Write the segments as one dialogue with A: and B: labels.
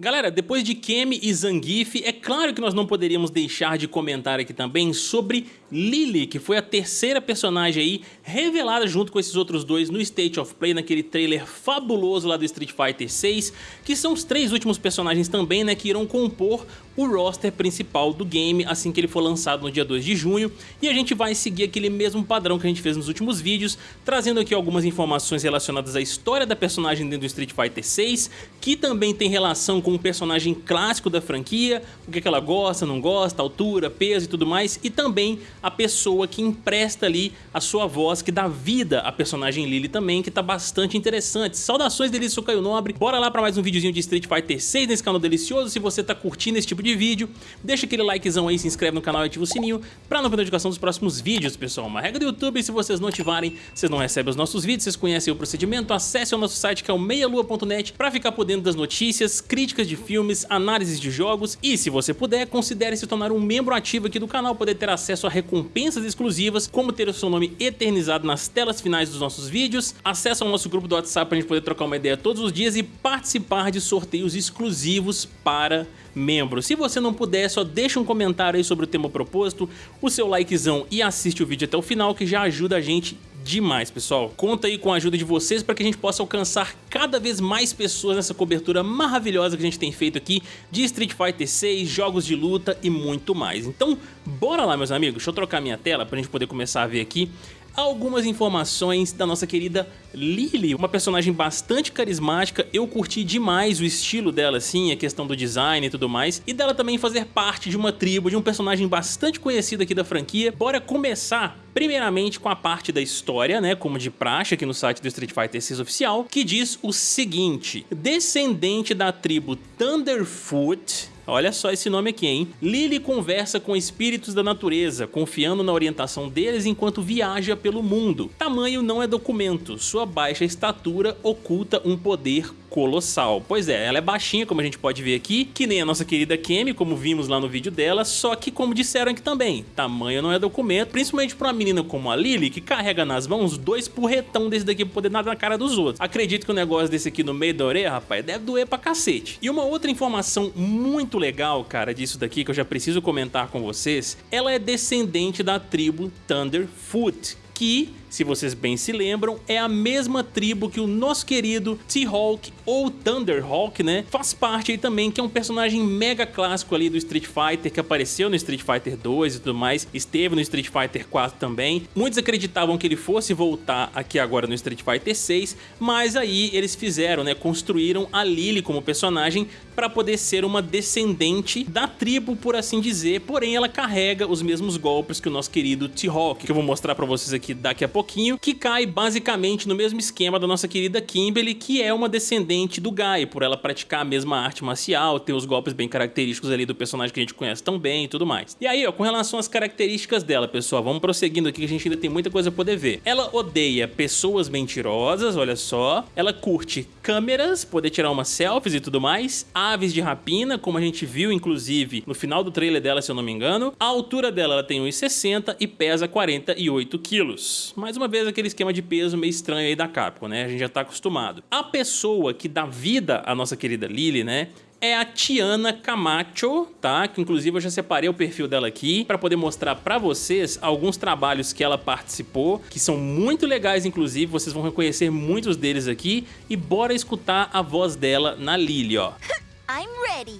A: Galera, depois de Kemi e Zangief, é claro que nós não poderíamos deixar de comentar aqui também sobre Lily, que foi a terceira personagem aí revelada junto com esses outros dois no State of Play, naquele trailer fabuloso lá do Street Fighter 6, que são os três últimos personagens também, né, que irão compor o roster principal do game assim que ele for lançado no dia 2 de junho, e a gente vai seguir aquele mesmo padrão que a gente fez nos últimos vídeos, trazendo aqui algumas informações relacionadas à história da personagem dentro do Street Fighter 6, que também tem relação com com um personagem clássico da franquia, o que, que ela gosta, não gosta, altura, peso e tudo mais, e também a pessoa que empresta ali a sua voz, que dá vida à personagem Lily também, que tá bastante interessante. Saudações delícia, sou Caio Nobre, bora lá para mais um videozinho de Street Fighter 6 nesse canal delicioso, se você tá curtindo esse tipo de vídeo, deixa aquele likezão aí, se inscreve no canal e ativa o sininho para não perder notificação dos próximos vídeos, pessoal. Uma regra do YouTube, se vocês não ativarem, vocês não recebem os nossos vídeos, vocês conhecem o procedimento, acesse o nosso site que é o meialua.net para ficar por dentro das notícias, críticas críticas de filmes, análises de jogos e, se você puder, considere se tornar um membro ativo aqui do canal, poder ter acesso a recompensas exclusivas, como ter o seu nome eternizado nas telas finais dos nossos vídeos, acesso ao nosso grupo do WhatsApp para a gente poder trocar uma ideia todos os dias e participar de sorteios exclusivos para membros. Se você não puder, só deixa um comentário aí sobre o tema proposto, o seu likezão e assiste o vídeo até o final que já ajuda a gente demais, pessoal. Conta aí com a ajuda de vocês para que a gente possa alcançar cada vez mais pessoas nessa cobertura maravilhosa que a gente tem feito aqui de Street Fighter 6, jogos de luta e muito mais. Então, bora lá, meus amigos. Deixa eu trocar minha tela para a gente poder começar a ver aqui algumas informações da nossa querida Lily, uma personagem bastante carismática, eu curti demais o estilo dela assim, a questão do design e tudo mais, e dela também fazer parte de uma tribo, de um personagem bastante conhecido aqui da franquia. Bora começar primeiramente com a parte da história, né, como de praxe aqui no site do Street Fighter 6 oficial, que diz o seguinte, descendente da tribo Thunderfoot, Olha só esse nome aqui, hein? Lily conversa com espíritos da natureza, confiando na orientação deles enquanto viaja pelo mundo. Tamanho não é documento, sua baixa estatura oculta um poder colossal. Pois é, ela é baixinha, como a gente pode ver aqui, que nem a nossa querida Kemi, como vimos lá no vídeo dela, só que como disseram aqui também, tamanho não é documento, principalmente pra uma menina como a Lily, que carrega nas mãos dois porretão desse daqui pra poder nadar na cara dos outros. Acredito que o um negócio desse aqui no meio da orelha, rapaz, deve doer pra cacete. E uma outra informação muito legal, cara, disso daqui, que eu já preciso comentar com vocês, ela é descendente da tribo Thunderfoot, que se vocês bem se lembram, é a mesma tribo que o nosso querido T-Hawk ou Thunderhawk, né? Faz parte aí também, que é um personagem mega clássico ali do Street Fighter, que apareceu no Street Fighter 2 e tudo mais, esteve no Street Fighter 4 também. Muitos acreditavam que ele fosse voltar aqui agora no Street Fighter 6, mas aí eles fizeram, né? Construíram a Lily como personagem para poder ser uma descendente da tribo, por assim dizer, porém ela carrega os mesmos golpes que o nosso querido T-Hawk, que eu vou mostrar para vocês aqui daqui a pouco pouquinho, que cai basicamente no mesmo esquema da nossa querida Kimberly, que é uma descendente do Guy, por ela praticar a mesma arte marcial, ter os golpes bem característicos ali do personagem que a gente conhece tão bem e tudo mais. E aí, ó, com relação às características dela, pessoal, vamos prosseguindo aqui que a gente ainda tem muita coisa a poder ver. Ela odeia pessoas mentirosas, olha só. Ela curte câmeras, poder tirar umas selfies e tudo mais. Aves de rapina, como a gente viu, inclusive, no final do trailer dela, se eu não me engano. A altura dela, ela tem 1,60 e pesa 48 quilos. Mas mais uma vez aquele esquema de peso meio estranho aí da Capcom, né? A gente já tá acostumado. A pessoa que dá vida à nossa querida Lily, né? é a Tiana Camacho, tá? Que inclusive eu já separei o perfil dela aqui para poder mostrar para vocês alguns trabalhos que ela participou, que são muito legais inclusive, vocês vão reconhecer muitos deles aqui e bora escutar a voz dela na Lily, ó.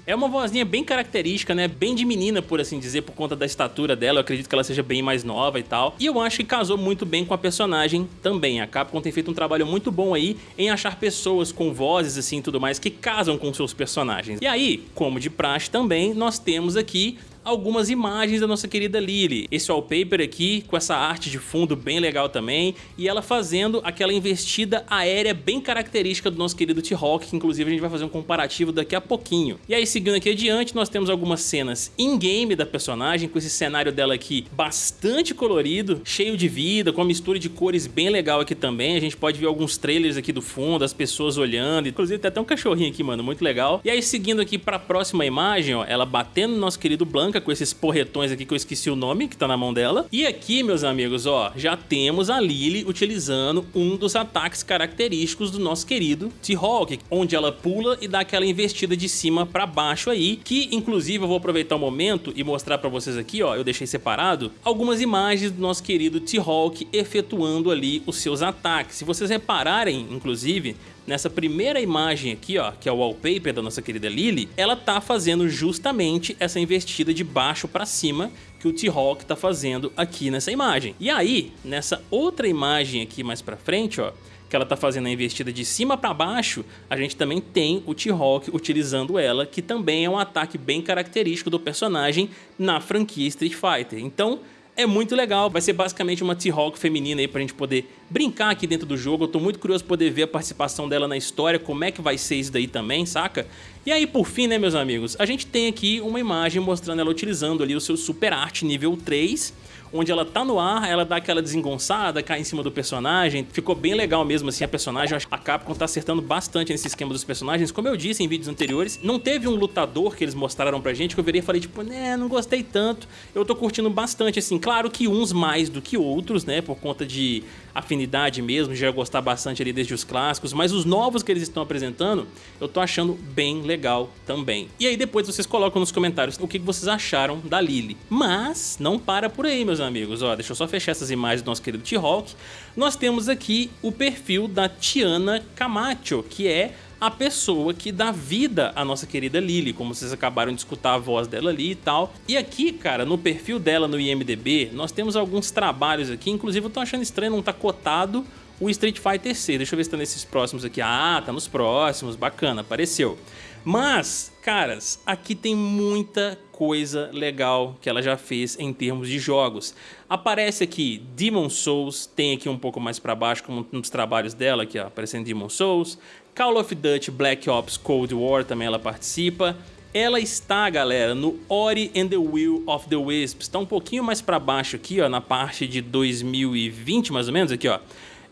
A: É uma vozinha bem característica, né? Bem de menina, por assim dizer, por conta da estatura dela. Eu acredito que ela seja bem mais nova e tal. E eu acho que casou muito bem com a personagem também. A Capcom tem feito um trabalho muito bom aí em achar pessoas com vozes assim e tudo mais que casam com seus personagens. E aí, como de praxe também, nós temos aqui algumas imagens da nossa querida Lily. Esse wallpaper aqui, com essa arte de fundo bem legal também, e ela fazendo aquela investida aérea bem característica do nosso querido T-Hawk, que inclusive a gente vai fazer um comparativo daqui a pouquinho. E aí, seguindo aqui adiante, nós temos algumas cenas in-game da personagem, com esse cenário dela aqui bastante colorido, cheio de vida, com uma mistura de cores bem legal aqui também. A gente pode ver alguns trailers aqui do fundo, as pessoas olhando, inclusive tem até um cachorrinho aqui, mano, muito legal. E aí, seguindo aqui para a próxima imagem, ó, ela batendo no nosso querido Blanca, branca com esses porretões aqui que eu esqueci o nome, que tá na mão dela. E aqui, meus amigos, ó, já temos a Lily utilizando um dos ataques característicos do nosso querido T-Hawk, onde ela pula e dá aquela investida de cima pra baixo aí, que inclusive eu vou aproveitar o momento e mostrar pra vocês aqui, ó, eu deixei separado, algumas imagens do nosso querido T-Hawk efetuando ali os seus ataques. Se vocês repararem, inclusive, nessa primeira imagem aqui, ó, que é o wallpaper da nossa querida Lily, ela tá fazendo justamente essa investida de baixo para cima que o T-Hawk tá fazendo aqui nessa imagem. E aí, nessa outra imagem aqui mais pra frente, ó, que ela tá fazendo a investida de cima para baixo, a gente também tem o T-Hawk utilizando ela, que também é um ataque bem característico do personagem na franquia Street Fighter. Então, é muito legal, vai ser basicamente uma T-Hawk feminina aí pra gente poder brincar aqui dentro do jogo. Eu tô muito curioso poder ver a participação dela na história, como é que vai ser isso daí também, saca? E aí, por fim, né, meus amigos, a gente tem aqui uma imagem mostrando ela utilizando ali o seu Super Art nível 3, onde ela tá no ar, ela dá aquela desengonçada, cai em cima do personagem. Ficou bem legal mesmo assim a personagem. A Capcom tá acertando bastante nesse esquema dos personagens. Como eu disse em vídeos anteriores, não teve um lutador que eles mostraram pra gente que eu virei e falei tipo, né, não gostei tanto. Eu tô curtindo bastante assim. Claro que uns mais do que outros, né, por conta de afinidade mesmo, já gostar bastante ali desde os clássicos, mas os novos que eles estão apresentando, eu tô achando bem legal também. E aí depois vocês colocam nos comentários o que vocês acharam da Lily. Mas não para por aí, meus amigos. Ó, deixa eu só fechar essas imagens do nosso querido T-Hawk. Nós temos aqui o perfil da Tiana Camacho, que é a pessoa que dá vida à nossa querida Lily, como vocês acabaram de escutar a voz dela ali e tal. E aqui, cara, no perfil dela no IMDB, nós temos alguns trabalhos aqui, inclusive eu tô achando estranho não tá cotado o Street Fighter 6. Deixa eu ver se tá nesses próximos aqui. Ah, tá nos próximos, bacana, apareceu. Mas, caras, aqui tem muita coisa legal que ela já fez em termos de jogos. Aparece aqui Demon Souls, tem aqui um pouco mais para baixo como um dos trabalhos dela, aqui ó, aparecendo Demon Souls. Call of Duty Black Ops Cold War também ela participa. Ela está, galera, no Ori and the Will of the Wisps. Está um pouquinho mais para baixo aqui, ó, na parte de 2020, mais ou menos, aqui, ó.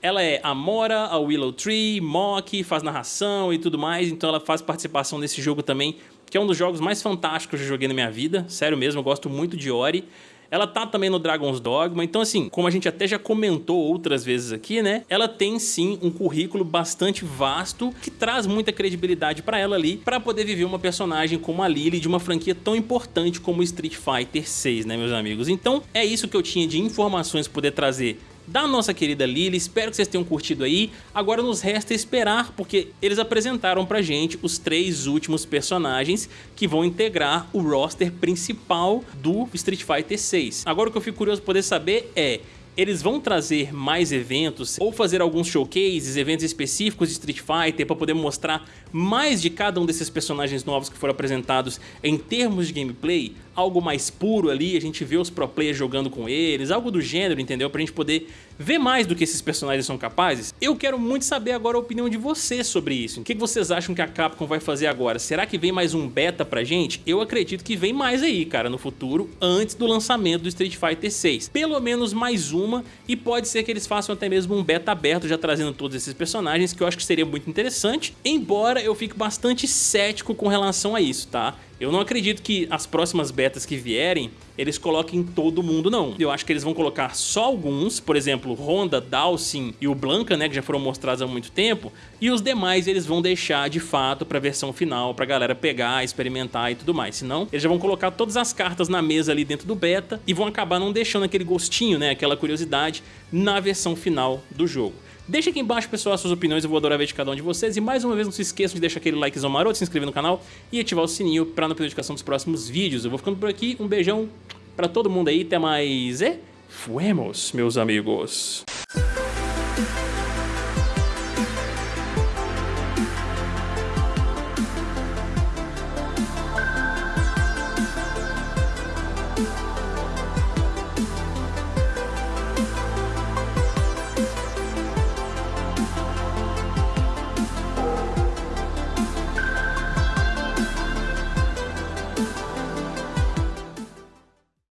A: Ela é a Mora, a Willow Tree, Mock, faz narração e tudo mais, então ela faz participação nesse jogo também, que é um dos jogos mais fantásticos que eu joguei na minha vida, sério mesmo, eu gosto muito de Ori. Ela tá também no Dragon's Dogma, então assim, como a gente até já comentou outras vezes aqui, né? Ela tem sim um currículo bastante vasto que traz muita credibilidade para ela ali, para poder viver uma personagem como a Lily de uma franquia tão importante como Street Fighter 6, né, meus amigos? Então, é isso que eu tinha de informações poder trazer da nossa querida Lily. Espero que vocês tenham curtido aí. Agora nos resta esperar, porque eles apresentaram pra gente os três últimos personagens que vão integrar o roster principal do Street Fighter 6. Agora o que eu fico curioso poder saber é eles vão trazer mais eventos ou fazer alguns showcases, eventos específicos de Street Fighter para poder mostrar mais de cada um desses personagens novos que foram apresentados em termos de gameplay, algo mais puro ali, a gente vê os pro players jogando com eles, algo do gênero, entendeu? Pra gente poder ver mais do que esses personagens são capazes. Eu quero muito saber agora a opinião de vocês sobre isso. O que vocês acham que a Capcom vai fazer agora? Será que vem mais um beta pra gente? Eu acredito que vem mais aí, cara, no futuro, antes do lançamento do Street Fighter 6. Pelo menos mais uma, e pode ser que eles façam até mesmo um beta aberto, já trazendo todos esses personagens, que eu acho que seria muito interessante, embora eu fique bastante cético com relação a isso, tá? Eu não acredito que as próximas betas que vierem, eles coloquem todo mundo, não. Eu acho que eles vão colocar só alguns, por exemplo, Honda, Dawson e o Blanca, né, que já foram mostrados há muito tempo, e os demais eles vão deixar de fato pra versão final, pra galera pegar, experimentar e tudo mais. Senão, eles já vão colocar todas as cartas na mesa ali dentro do beta e vão acabar não deixando aquele gostinho, né, aquela curiosidade na versão final do jogo. Deixa aqui embaixo, pessoal, as suas opiniões, eu vou adorar ver de cada um de vocês. E mais uma vez, não se esqueçam de deixar aquele likezão maroto, se inscrever no canal e ativar o sininho para não perder notificação dos próximos vídeos. Eu vou ficando por aqui, um beijão para todo mundo aí, até mais e fuemos, meus amigos.